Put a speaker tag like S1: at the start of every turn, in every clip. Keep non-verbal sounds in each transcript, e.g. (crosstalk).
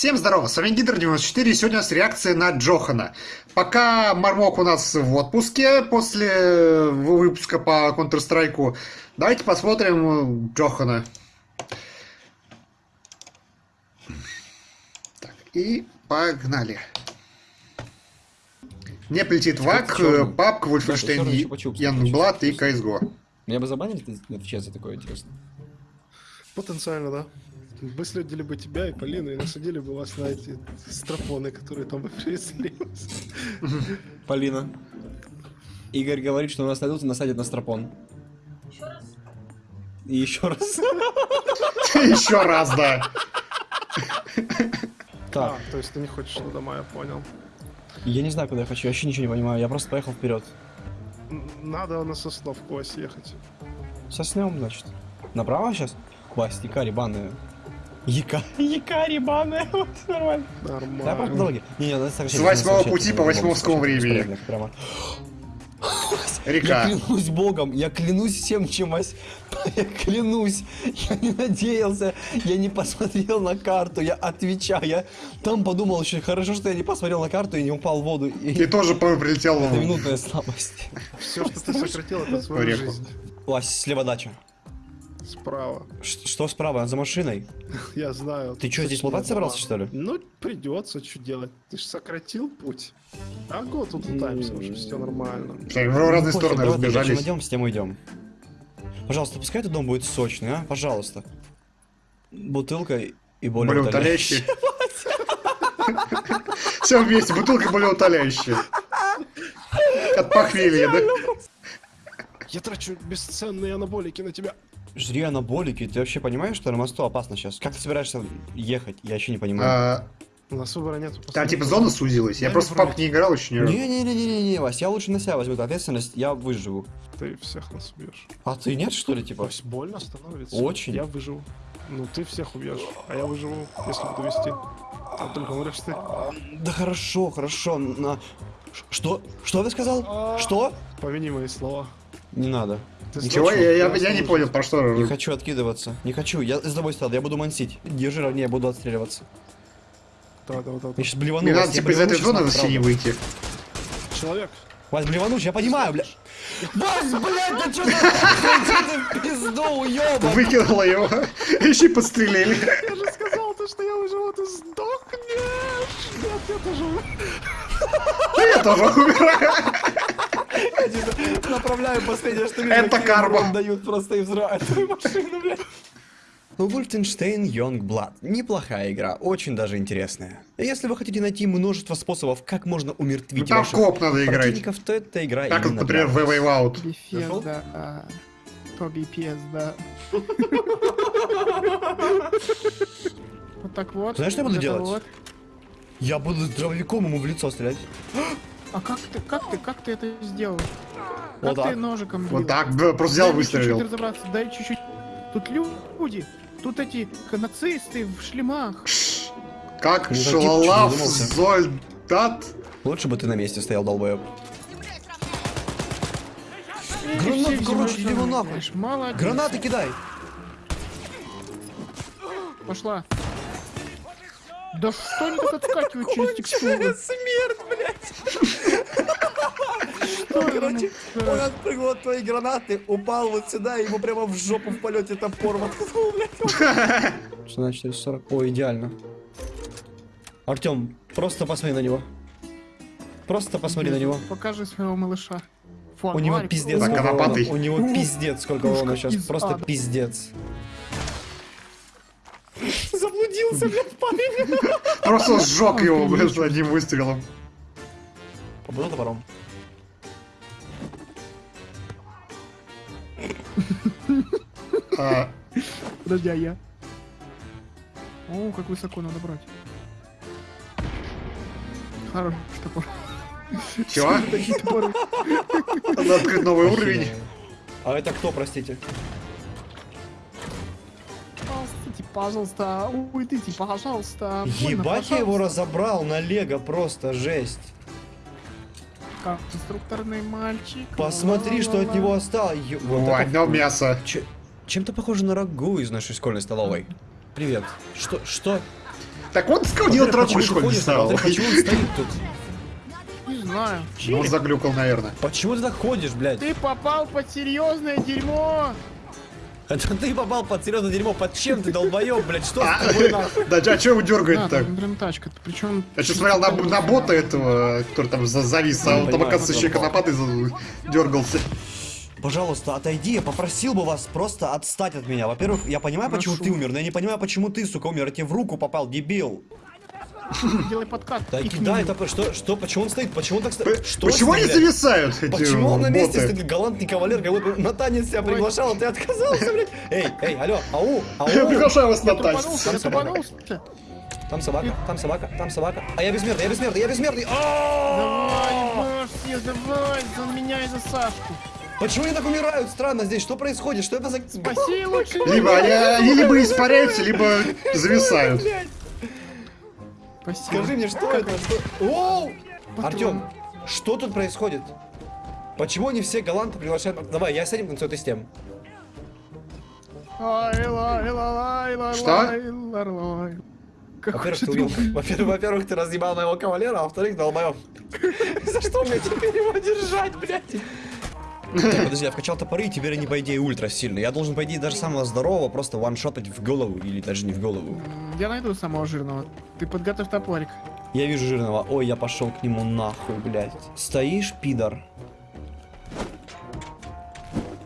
S1: Всем здорово, с вами Гидр94, и сегодня у нас реакция на Джохана. Пока Мармок у нас в отпуске после выпуска по Counter-Strike, давайте посмотрим Джохана. Так, и погнали. Мне полетит ВАК, Папка, Вольфенштейн, Янгблад и CSGO.
S2: Меня бы забанили Твиче за такое, интересно?
S3: Потенциально, да. Выследили бы тебя и Полину и насадили бы вас на эти стропоны, которые там бы привезли. (laughs)
S2: Полина. Игорь говорит, что у нас найдут и насадят на стропон.
S4: Еще раз?
S2: И еще раз. (laughs)
S1: Еще раз, да.
S2: Так,
S3: то есть ты не хочешь дома, я понял.
S2: я не знаю, куда я хочу, я вообще ничего не понимаю, я просто поехал вперед.
S3: Надо на Сосновку Вась ехать.
S2: Соснем, значит. Направо сейчас? Якари банная. Яка... Якари банная, (laughs) вот нормально. Да,
S3: Нормально.
S2: дороге. Не, не, надо сокращать,
S1: С восьмого пути по восьмовскому времени.
S2: Прямо. (gasps) Я
S1: Река.
S2: клянусь богом, я клянусь всем, чем Вась. (laughs) Я клянусь, я не надеялся, я не посмотрел на карту, я отвечаю, я там подумал еще, хорошо, что я не посмотрел на карту и не упал в воду. И...
S1: И тоже прилетел (laughs)
S2: Это
S1: в...
S2: минутная слабость.
S3: Все, что ты сократил, это свою жизнь.
S2: Вась, слева дача.
S3: Справа.
S2: Ш- Что справа, за машиной? (laughs)
S3: Я знаю.
S2: Ты что, здесь
S3: дома.
S2: собрался, что ли?
S3: Ну, придется, что делать. Ты же сократил путь. А год тут лутаемся уже, все нормально.
S1: Всё, В разные
S2: Ну,
S1: стороны разбежались.
S2: Чем идем, с тем идем. Пожалуйста, пускай этот дом будет сочный, а? Пожалуйста. Бутылка и более
S1: Более утоляющие. (laughs) (laughs) Все вместе, бутылка более утоляющая. От похмелья, да?
S3: Я трачу бесценные анаболики на тебя.
S2: Жри анаболики, ты вообще понимаешь, что на мосту опасно сейчас? Как ты собираешься ехать? Я вообще не понимаю.
S1: А,
S3: У нас выбора нет.
S1: Там типа зона сузилась. Я
S3: Я
S1: просто в
S3: не
S1: папку не играл еще ни разу.
S2: Не-не-не-не-не, Вась, я лучше на себя возьму эту ответственность, я выживу.
S3: Ты всех нас убьешь.
S2: А ты нет, что ли, типа?
S3: Вась, больно становится.
S2: Очень.
S3: Я выживу. Ну, ты всех убьешь, а я выживу, если буду вести. Там только умрешь ты.
S2: Да хорошо, хорошо, на... Что? Что ты сказал? Что?
S3: Помяни мои слова.
S2: Не надо.
S3: Ты
S1: Ничего, я, я, я не понял, про что.
S2: Не хочу откидываться. Не хочу. Я с тобой стал, я буду мансить. Держи ровнее, буду отстреливаться.
S3: Давай, давай, давай.
S2: Я сейчас блевану.
S1: Мне надо
S2: я
S1: типа из этой зоны не
S2: направо.
S1: выйти.
S3: Человек.
S2: Вась, блеванусь, я понимаю, бля. Вась, блядь, да что в пизду, уёбок?
S1: Выкинула его. Еще и подстрелили.
S3: Я же сказал, то, что я выживу, ты сдохнешь. Нет, я тоже умру.
S1: Я тоже умираю.
S2: Направляю последнее, что вижу.
S1: Это карма.
S2: дают просто и взрывают твою машину, блядь. Ну, Wolfenstein Youngblood. Неплохая игра, очень даже интересная. Если вы хотите найти множество способов, как можно умертвить
S1: Ну,
S2: ваших
S1: коп надо играть.
S2: то эта игра
S1: Как,
S2: именно
S1: например, в. Way Out.
S3: Да. а, То бифес, да. Вот так вот.
S2: Знаешь, что я буду делать? Я буду дробовиком ему в лицо стрелять.
S3: А как ты, как ты, как ты это сделал?
S2: Вот
S3: Как ты
S2: так.
S3: ножиком бил?
S1: Вот так, просто взял,
S3: Дай
S1: выстрелил.
S3: разобраться, дай чуть-чуть. Тут люди, тут эти нацисты в шлемах.
S1: Как
S2: что
S1: Зольдат.
S2: Лучше бы ты на месте стоял, долбоеб.
S3: Эти
S2: Гранат,
S3: все
S2: короче, его нахуй.
S3: Молодец.
S2: Гранаты кидай!
S3: Пошла. Да что они так отскакивают через текстуру?
S2: Смерть, блядь! Короче, он отпрыгнул от твоей гранаты, упал вот сюда, и ему прямо в жопу в полете топор воткнул, блядь. Что значит 440? О, идеально. Артем, просто посмотри на него. Просто посмотри на него.
S3: Покажи своего малыша.
S2: У него
S3: Фонарик.
S2: пиздец урона. У него пиздец сколько урона сейчас. Просто
S3: ада.
S2: пиздец. (laughs) Заблудился, блядь, парень.
S1: Просто сжег его, блядь, одним выстрелом.
S2: Побыл топором.
S3: Подожди, а я? О, как высоко надо брать. Хорош топор.
S1: чего? Надо открыть новый уровень.
S2: А это кто, простите?
S3: Простите, пожалуйста, уйдите, пожалуйста.
S2: Ебать, я его
S3: пожалуйста.
S2: разобрал на лего, просто жесть.
S3: Как инструкторный мальчик.
S2: Посмотри, что от него осталось. Вот
S1: О,
S2: это
S1: мясо.
S2: Че- Чем-то похоже на рагу из нашей школьной столовой. Привет. Что? Что?
S1: Так сходил
S2: Во-первых,
S1: травку
S2: ходишь,
S1: написал.
S2: во-вторых, почему он стоит тут?
S3: Не знаю.
S1: Ну, заглюкал, наверное.
S2: Почему ты так ходишь, блядь?
S3: Ты попал под серьезное дерьмо.
S2: Это ты попал под серьезное дерьмо. Под чем ты, долбоёб, блядь? Что
S1: А,
S2: с тобой нахуй? (laughs)
S1: Да, а чего его дергает так?
S3: прям тачка. Причем...
S1: Я сейчас смотрел на, бота этого, который там за- завис, а он там, оказывается, еще и за- дергался.
S2: Пожалуйста, отойди, я попросил бы вас просто отстать от меня. Во-первых, я понимаю, почему
S3: Прошу.
S2: ты умер, но я не понимаю, почему ты, сука, умер. Я тебе в руку попал, дебил.
S3: Делай подкат.
S2: Да
S3: И
S2: кидай,
S3: книгу.
S2: это что, что, почему он стоит, почему он так стоит? Что
S1: Почему они зависают,
S2: Почему он на месте стоит, галантный кавалер, как будто на танец тебя приглашал, а ты отказался, блядь? Эй, эй, алло, ау,
S1: Я
S2: ау,
S1: приглашаю вас на
S3: Я
S1: танец.
S3: тупанулся, я тупанулся.
S2: там собака, там собака, там собака, а я бессмертный, я бессмертный, я бессмертный, А!
S3: Давай, съезд, давай, за меня и за Сашку.
S2: Почему они так умирают? Странно здесь, что происходит, что это за...
S3: Спаси лучше.
S1: Либо они, они либо испаряются, либо зависают.
S3: Спасибо.
S2: Скажи мне, что это? Что... Оу! Артем, что тут происходит? Почему они все галанты приглашают? Давай, я с этим танцую, ты с тем.
S1: Что?
S2: Во-первых, ты убил. Во-первых, во-первых, ты разъебал моего кавалера, а во-вторых, долбоёб. (laughs) За что мне теперь его держать, блядь? Так, подожди, я вкачал топоры, и теперь они, по идее, ультра сильные. Я должен, по идее, даже самого здорового просто ваншотать в голову, или даже не в голову.
S3: Я найду самого жирного. Ты подготовь топорик.
S2: Я вижу жирного. Ой, я пошел к нему нахуй, блядь. Стоишь, пидор?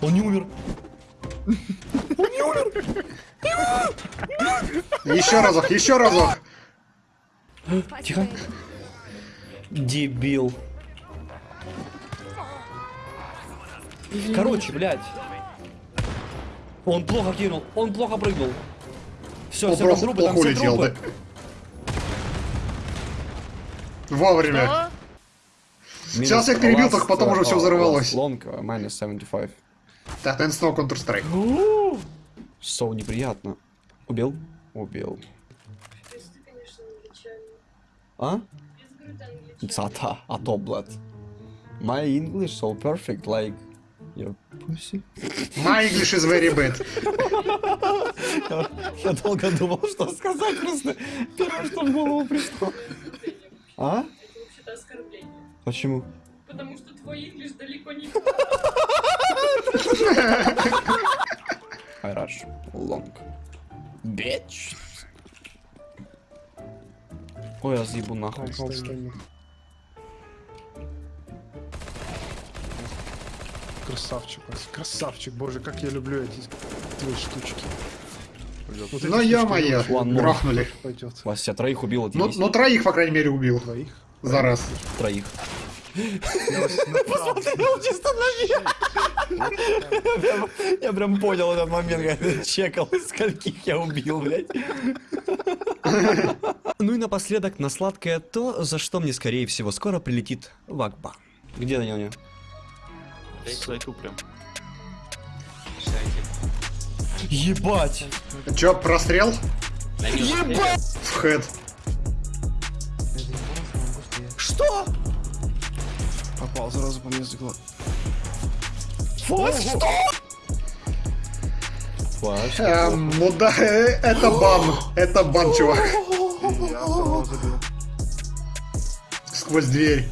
S2: Он не умер.
S1: Еще разок, еще разок.
S2: Тихо. Дебил. Короче, блядь. Он плохо кинул, он плохо прыгнул. Все,
S1: Он
S2: все, там трупы, там все
S1: улетел, да?
S2: трупы.
S1: Вовремя.
S3: Что?
S1: Сейчас я их перебил, только потом уже все взорвалось.
S2: Лонг, минус 75.
S1: Так, наверное, снова Counter-Strike.
S2: So неприятно. Убил? Убил. А? Цата, а то, блядь. My English so perfect, like your pussy.
S1: My English is very bad.
S2: Я долго думал, что сказать просто. Первое, что в голову пришло. А?
S4: Это вообще-то оскорбление.
S2: Почему?
S4: Потому что твой инглиш далеко не...
S2: I rush long. Bitch. Ой, я съебу нахуй.
S3: Красавчик, красавчик, боже, как я люблю эти твои штучки. Вот
S1: Ну,
S2: One more.
S1: грохнули.
S2: Вася, троих убил,
S1: Ну,
S2: отъебись.
S1: ну, троих, по крайней мере, убил.
S3: Двоих.
S1: За раз.
S2: Троих.
S3: Я направлю.
S2: чисто на Я прям понял этот момент, когда чекал, скольких я убил, блядь. Ну и напоследок на сладкое то, за что мне, скорее всего, скоро прилетит в Акбар. Где на
S5: Сайту прям.
S2: Ебать!
S1: Чё, прострел?
S5: Ебать!
S1: В хед.
S2: Что?
S3: Попал сразу по мне заглот.
S2: Вот что?
S1: Эм, ну да, э, это бан. Это бан, чувак. (laughs) Сквозь дверь.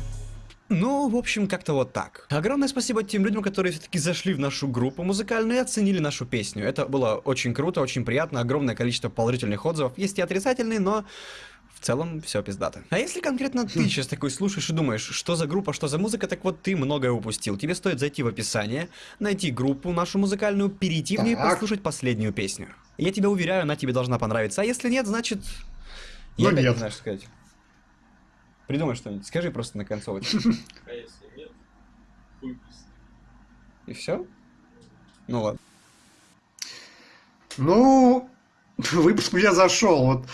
S2: Ну, в общем, как-то вот так. Огромное спасибо тем людям, которые все-таки зашли в нашу группу музыкальную и оценили нашу песню. Это было очень круто, очень приятно, огромное количество положительных отзывов. Есть и отрицательные, но в целом все пиздато. А если конкретно ты (laughs) сейчас такой слушаешь и думаешь, что за группа, что за музыка, так вот ты многое упустил. Тебе стоит зайти в описание, найти группу нашу музыкальную, перейти в нее и послушать последнюю песню. Я тебя уверяю, она тебе должна понравиться. А если нет, значит...
S1: Ну
S2: Я опять
S1: нет.
S2: не знаю, что сказать. Придумай что-нибудь, скажи просто на концовочке. (laughs)
S5: А если нет.
S2: И все? Ну ладно.
S1: Ну, выпуск у меня зашел. Вот,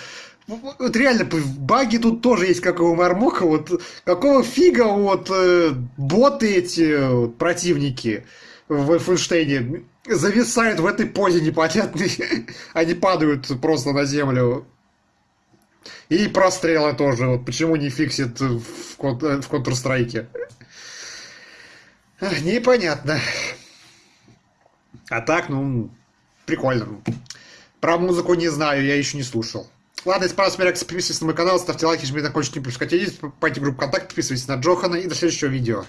S1: Вот- вот реально, баги тут тоже есть, как у Мармока. Вот какого фига вот э, боты эти вот, противники в Wolfenstein зависают в этой позе непонятной. (laughs) Они падают просто на землю. И прострелы тоже. Вот почему не фиксит в, кон- в Counter-Strike? Непонятно. А так, ну, прикольно. Про музыку не знаю, я еще не слушал. Ладно, если понравилась моя реакция, подписывайтесь на мой канал, ставьте лайки, жмите на колокольчик, не пропускайте видео, покупайте группу ВКонтакте, подписывайтесь на Джохана и до следующего видео.